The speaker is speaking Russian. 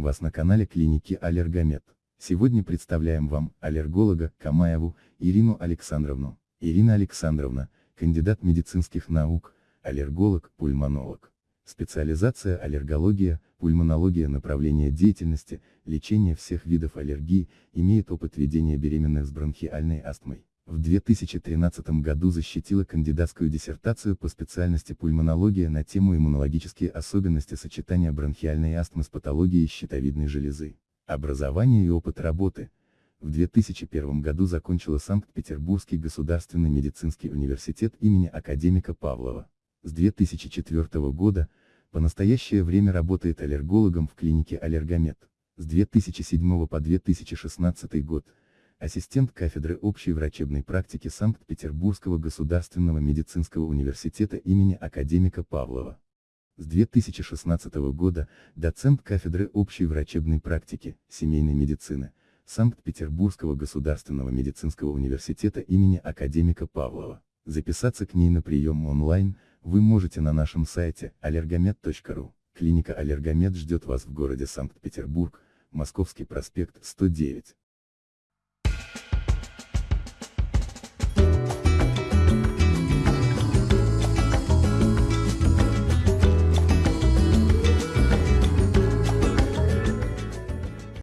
вас на канале клиники Аллергомед. Сегодня представляем вам аллерголога Камаеву Ирину Александровну. Ирина Александровна, кандидат медицинских наук, аллерголог, пульмонолог. Специализация аллергология, пульмонология направление деятельности, лечение всех видов аллергии, имеет опыт ведения беременных с бронхиальной астмой. В 2013 году защитила кандидатскую диссертацию по специальности пульмонология на тему иммунологические особенности сочетания бронхиальной астмы с патологией щитовидной железы. Образование и опыт работы. В 2001 году закончила Санкт-Петербургский государственный медицинский университет имени академика Павлова. С 2004 года, по настоящее время работает аллергологом в клинике Аллергомед. С 2007 по 2016 год, ассистент кафедры общей врачебной практики Санкт-Петербургского государственного медицинского университета имени академика Павлова. С 2016 года, доцент кафедры общей врачебной практики, семейной медицины, Санкт-Петербургского государственного медицинского университета имени академика Павлова. Записаться к ней на прием онлайн, вы можете на нашем сайте allergomed.ru. Клиника Аллергомед ждет вас в городе Санкт-Петербург, Московский проспект 109.